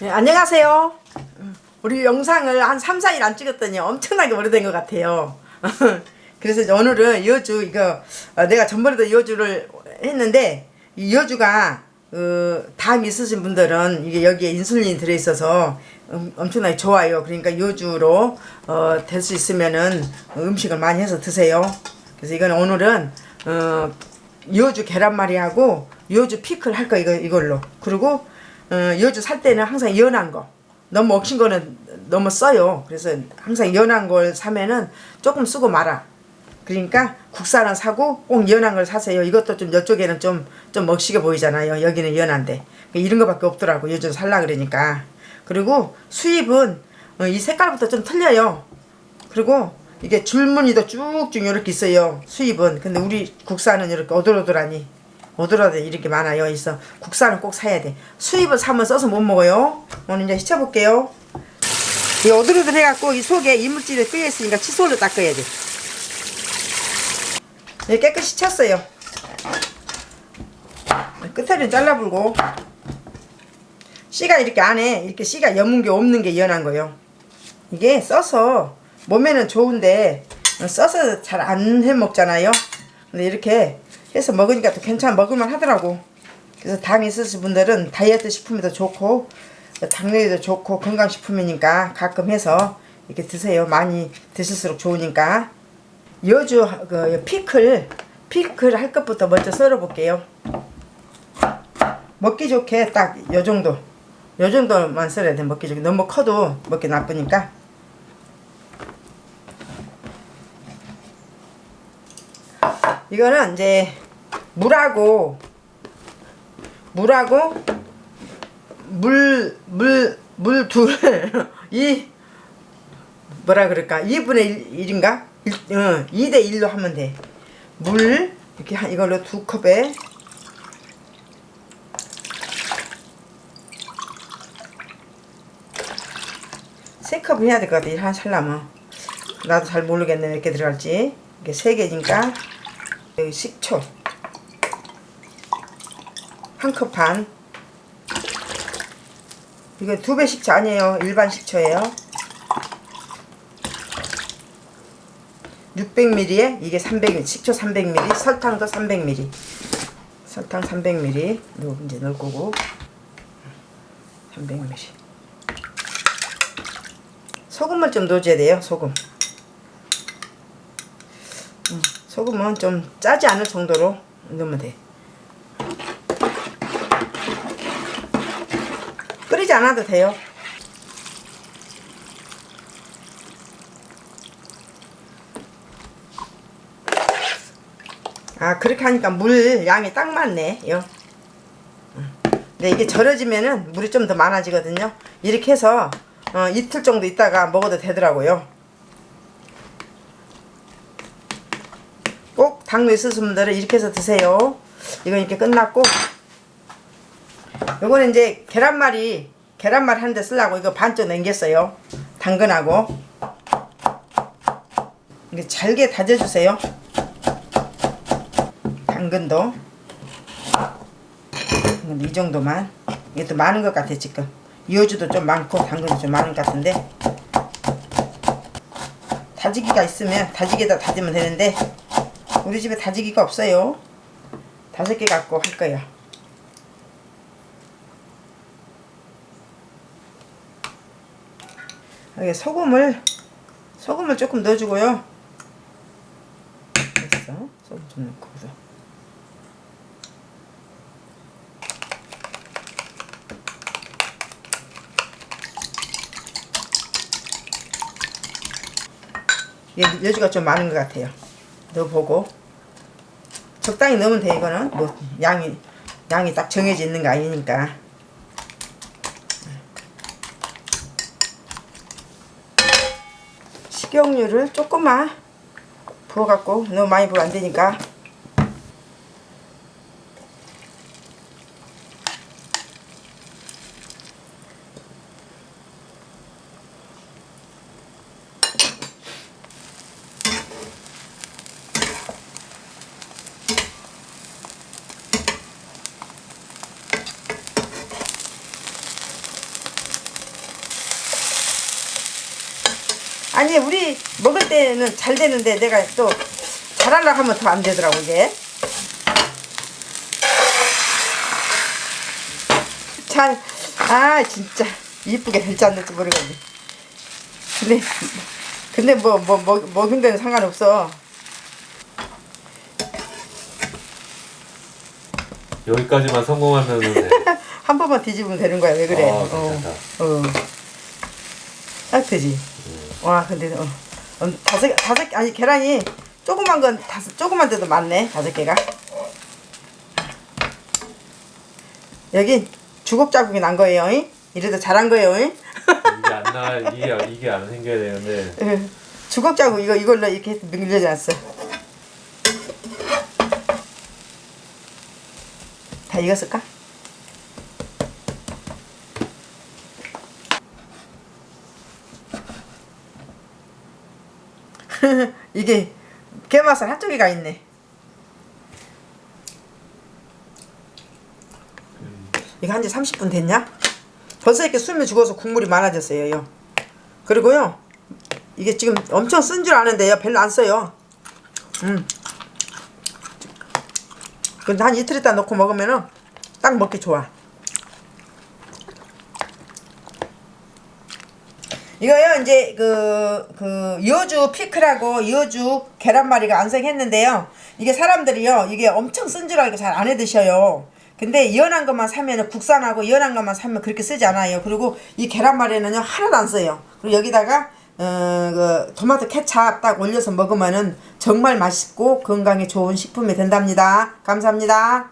네, 안녕하세요. 우리 영상을 한 3, 4일 안 찍었더니 엄청나게 오래된 것 같아요. 그래서 오늘은 여주 이거 어, 내가 전번에도 여주를 했는데 이 여주가 어, 담 있으신 분들은 이게 여기에 인슐린이 들어있어서 음, 엄청나게 좋아요. 그러니까 여주로 어, 될 수 있으면은 음식을 많이 해서 드세요. 그래서 이건 오늘은 어, 여주 계란말이하고 여주 피클 할 거 이거 이걸로 그리고 어, 여주 살 때는 항상 연한 거. 너무 억신 거는 너무 써요. 그래서 항상 연한 걸 사면은 조금 쓰고 말아. 그러니까 국산은 사고 꼭 연한 걸 사세요. 이것도 좀 이쪽에는 좀 좀 먹시게 보이잖아요. 여기는 연한데. 이런 거밖에 없더라고. 요즘 살라 그러니까. 그리고 수입은 어, 이 색깔부터 좀 틀려요. 그리고 이게 줄무늬도 쭉쭉 이렇게 있어요. 수입은. 근데 우리 국산은 이렇게 오돌오돌하니 오돌오돌 이렇게 많아요. 있어. 국산은 꼭 사야 돼. 수입을 사면 써서 못 먹어요. 오늘 이제 씻어볼게요. 이 오돌오돌 해갖고 이 속에 이물질이 끼어있으니까 칫솔로 닦아야 돼. 네, 깨끗이 쳤어요. 끝에는 잘라불고 씨가 이렇게 안에 이렇게 씨가 여문 게 없는 게 연한 거예요. 이게 써서 몸에는 좋은데 써서 잘 안 해 먹잖아요. 근데 이렇게 해서 먹으니까 또 괜찮아 먹을만 하더라고. 그래서 당 있으신 분들은 다이어트 식품에도 좋고 당뇨에도 좋고 건강식품이니까 가끔 해서 이렇게 드세요. 많이 드실수록 좋으니까. 여주 그 피클 피클 할 것부터 먼저 썰어 볼게요. 먹기 좋게 딱 요 정도. 요 정도만 썰어야 돼 먹기 좋게. 너무 커도 먹기 나쁘니까. 이거는 이제 물하고 물하고 물 물 물 둘 이 뭐라 그럴까? 2분의 1, 인가? 1, 어, 2대 1로 하면 돼물 이렇게 한 이걸로 두 컵에 세 컵 해야 될 것 같아. 한 살라면. 나도 잘 모르겠네. 몇 개 들어갈지. 이게 세 개니까. 여기 식초 한 컵 반. 이거 두 배 식초 아니에요. 일반 식초예요. 600ml에 이게 300ml 식초 300ml 설탕도 300ml 설탕 300ml 요 이제 넣을 거고. 300ml 소금을 좀 넣어줘야 돼요 소금. 음, 소금은 좀 짜지 않을 정도로 넣으면 돼 끓이지 않아도 돼요. 아 그렇게 하니까 물 양이 딱 맞네 요. 근데 이게 절여지면은 물이 좀 더 많아지거든요. 이렇게 해서 어, 이틀 정도 있다가 먹어도 되더라고요. 꼭 당뇨 있으신 분들은 이렇게 해서 드세요. 이건 이렇게 끝났고. 요거는 이제 계란말이 계란말이 하는데 쓰려고 이거 반쪽 남겼어요. 당근하고. 이게 잘게 다져주세요. 당근도. 이 정도만. 또 많은 것 같아 지금. 이어주도 좀 많고 당근도 좀 많은 것 같은데. 다지기가 있으면 다지기에다 다지면 되는데 우리 집에 다지기가 없어요. 다섯 개 갖고 할 거예요 여기 소금을 소금을 조금 넣어주고요. 됐어. 소금 좀 넣고 여지가 좀 많은 것 같아요. 넣어보고. 적당히 넣으면 돼 이거는. 뭐 양이 양이 딱 정해져 있는 거 아니니까 식용유를 조금만 부어갖고 너무 많이 부으면 안되니까 아니 우리 먹을 때는 잘 되는데 내가 또 잘하려고 하면 더 안 되더라고 이게. 잘 아 진짜. 이쁘게 될지 안 될지 모르겠네. 근데 근데 뭐 뭐 뭐, 먹은 데는 상관없어. 여기까지만 성공하면은 돼. 한 번만 뒤집으면 되는 거야. 왜 그래? 아, 어. 어. 딱 되지 와 근데 어. 어, 다섯 다섯 개 아니 계란이 조그만 건 다섯 조그만 데도 많네 다섯 개가 여기 주걱 자국이 난 거예요 잉? 이래도 잘한 거예요 잉? 이게 안 나, 이게 이게 안 생겨야 되는데. 예. 주걱 자국 이거 이걸로 이렇게 밀려놨어 다 익었을까? 이게 게맛살 한쪽에 가 있네. 이거 한 지 30분 됐냐? 벌써 이렇게 숨이 죽어서 국물이 많아졌어요. 요. 그리고요. 이게 지금 엄청 쓴 줄 아는데요. 별로 안 써요. 음. 근데 한 이틀 있다 넣고 먹으면은 딱 먹기 좋아. 이거요 이제 그, 그 여주 피클하고 여주 계란말이가 완성했는데요. 이게 사람들이요 이게 엄청 쓴 줄 알고 잘 안 해 드셔요. 근데 연한 것만 사면은 국산하고 연한 것만 사면 그렇게 쓰지 않아요. 그리고 이 계란말이는요 하나도 안 써요. 그리고 여기다가 어, 그 토마토 케찹 딱 올려서 먹으면은 정말 맛있고 건강에 좋은 식품이 된답니다. 감사합니다